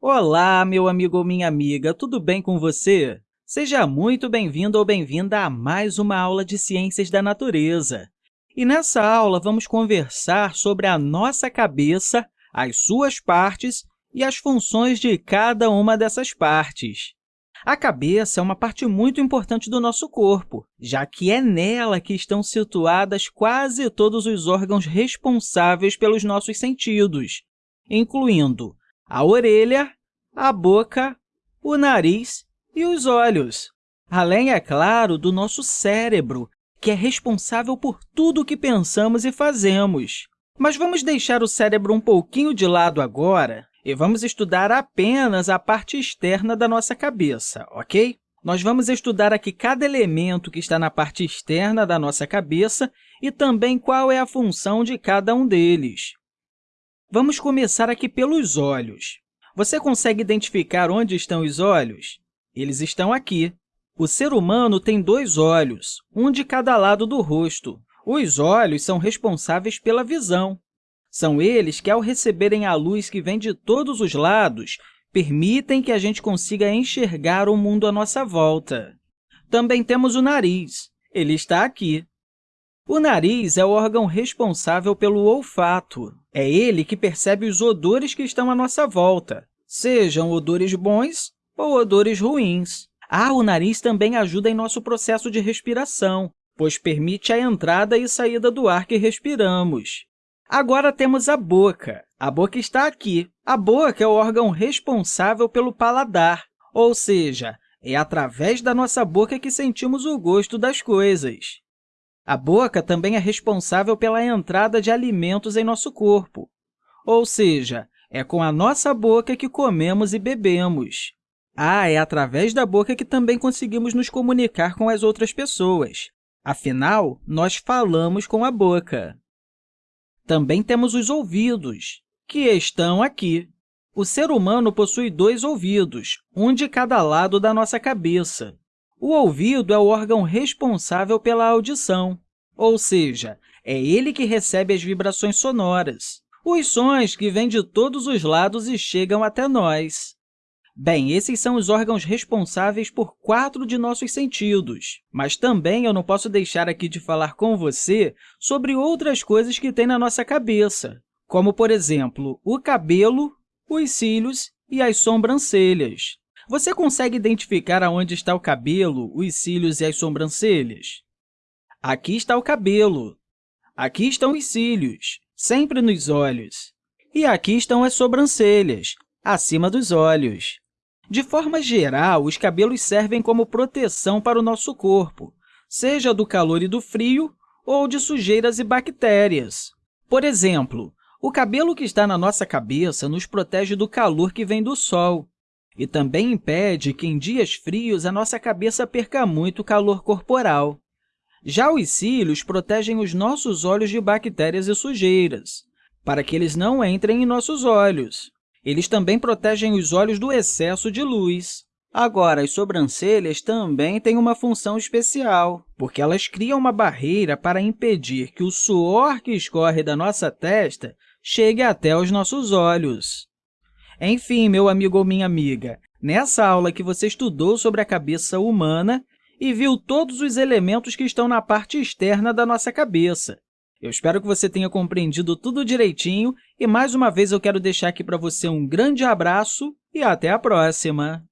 Olá, meu amigo ou minha amiga, tudo bem com você? Seja muito bem-vindo ou bem-vinda a mais uma aula de Ciências da Natureza. E nessa aula, vamos conversar sobre a nossa cabeça, as suas partes e as funções de cada uma dessas partes. A cabeça é uma parte muito importante do nosso corpo, já que é nela que estão situadas quase todos os órgãos responsáveis pelos nossos sentidos, incluindo a orelha, a boca, o nariz e os olhos. Além, é claro, do nosso cérebro, que é responsável por tudo o que pensamos e fazemos. Mas vamos deixar o cérebro um pouquinho de lado agora e vamos estudar apenas a parte externa da nossa cabeça, ok? Nós vamos estudar aqui cada elemento que está na parte externa da nossa cabeça e também qual é a função de cada um deles. Vamos começar aqui pelos olhos. Você consegue identificar onde estão os olhos? Eles estão aqui. O ser humano tem dois olhos, um de cada lado do rosto. Os olhos são responsáveis pela visão. São eles que, ao receberem a luz que vem de todos os lados, permitem que a gente consiga enxergar o mundo à nossa volta. Também temos o nariz. Ele está aqui. O nariz é o órgão responsável pelo olfato. É ele que percebe os odores que estão à nossa volta, sejam odores bons ou odores ruins. Ah, o nariz também ajuda em nosso processo de respiração, pois permite a entrada e saída do ar que respiramos. Agora temos a boca. A boca está aqui. A boca é o órgão responsável pelo paladar, ou seja, é através da nossa boca que sentimos o gosto das coisas. A boca também é responsável pela entrada de alimentos em nosso corpo, ou seja, é com a nossa boca que comemos e bebemos. Ah, é através da boca que também conseguimos nos comunicar com as outras pessoas. Afinal, nós falamos com a boca. Também temos os ouvidos, que estão aqui. O ser humano possui dois ouvidos, um de cada lado da nossa cabeça. O ouvido é o órgão responsável pela audição, ou seja, é ele que recebe as vibrações sonoras, os sons que vêm de todos os lados e chegam até nós. Bem, esses são os órgãos responsáveis por quatro de nossos sentidos, mas também eu não posso deixar aqui de falar com você sobre outras coisas que tem na nossa cabeça, como, por exemplo, o cabelo, os cílios e as sobrancelhas. Você consegue identificar aonde está o cabelo, os cílios e as sobrancelhas? Aqui está o cabelo. Aqui estão os cílios, sempre nos olhos. E aqui estão as sobrancelhas, acima dos olhos. De forma geral, os cabelos servem como proteção para o nosso corpo, seja do calor e do frio ou de sujeiras e bactérias. Por exemplo, o cabelo que está na nossa cabeça nos protege do calor que vem do sol e também impede que, em dias frios, a nossa cabeça perca muito calor corporal. Já os cílios protegem os nossos olhos de bactérias e sujeiras, para que eles não entrem em nossos olhos. Eles também protegem os olhos do excesso de luz. Agora, as sobrancelhas também têm uma função especial, porque elas criam uma barreira para impedir que o suor que escorre da nossa testa chegue até os nossos olhos. Enfim, meu amigo ou minha amiga, nessa aula que você estudou sobre a cabeça humana e viu todos os elementos que estão na parte externa da nossa cabeça. Eu espero que você tenha compreendido tudo direitinho e, mais uma vez, eu quero deixar aqui para você um grande abraço e até a próxima!